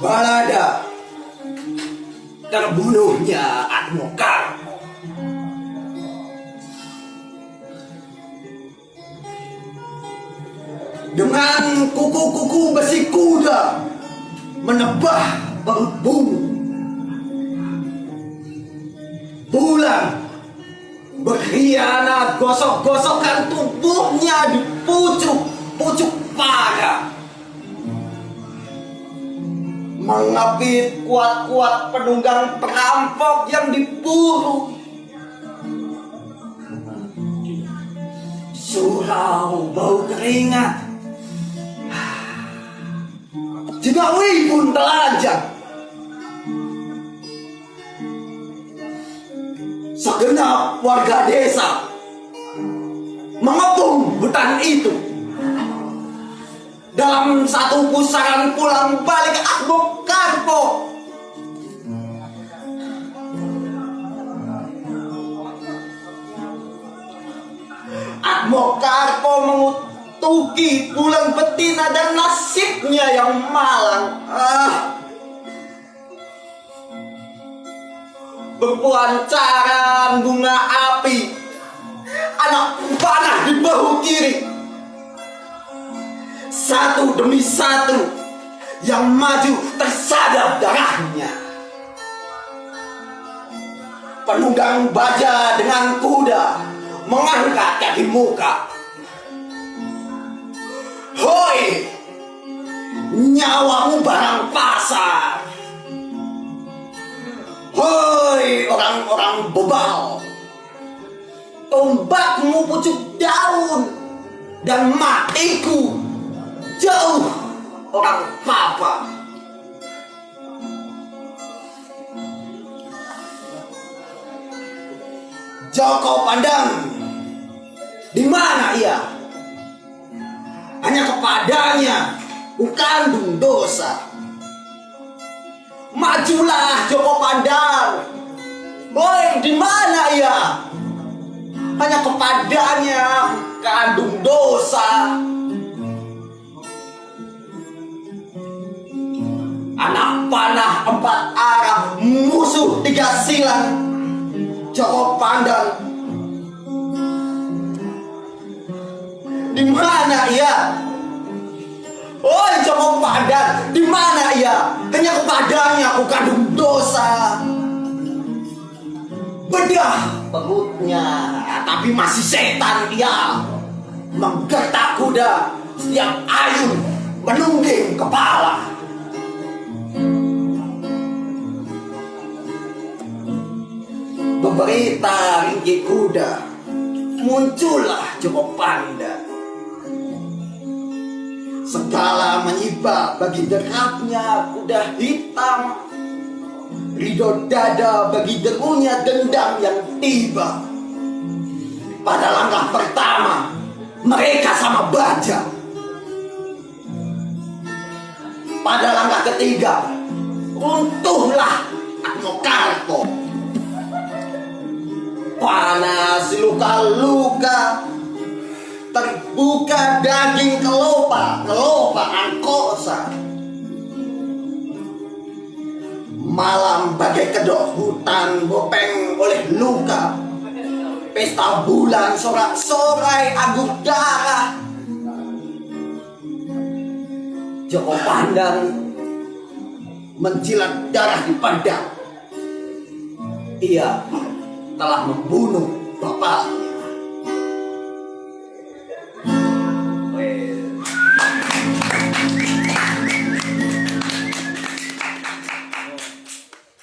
balada terbunuhnya Admokar. Dengan kuku-kuku besi kuda menebah baut bumi. Bulan berkhianat gosok-gosokkan tubuhnya di pucuk-pucuk parah mengapit kuat-kuat penunggang perampok yang diburu. Surau bau keringat. Jenawi pun telanjang. Segenap warga desa mengepung hutan itu satu pusaran pulang balik Akbo Karpo. Akbo Karpo mengutuki pulang betina dan nasibnya yang malang. Ah. Berpuancaran bunga api Anak panah di bahu kiri satu demi satu yang maju tersadap darahnya. Penunggang baja dengan kuda mengangkat kaki muka. Hoi, nyawamu barang pasar. Hoi, orang-orang bebal. Tombakmu pucuk daun dan matiku jauh orang papa. Joko pandang, di mana ia? Hanya kepadanya bukan dosa. Majulah Joko Pandang. Woi, di mana ia? Hanya kepadanya kandung empat arah musuh tiga silang Joko Pandang. Di mana ia? Oh Joko Pandang. Di mana ia? Hanya kepadanya aku kandung dosa. Bedah perutnya tapi masih setan dia. Menggertak kuda. Setiap ayun menungging kepala Berita ringgi kuda. Muncullah Joko Panda. Segala menyibak bagi derapnya kuda hitam. Ridho dada bagi derunya dendam yang tiba. Pada langkah pertama Mereka sama baja. Pada langkah ketiga Runtuhlah Atmokarpo panas luka-luka. Terbuka daging kelopa kelopa angkosa malam bagai kedok hutan bopeng oleh luka. Pesta bulan sorak-sorai aguk darah. Joko Pandang menjilat darah di pandang. Iya, telah membunuh bapaknya. Well.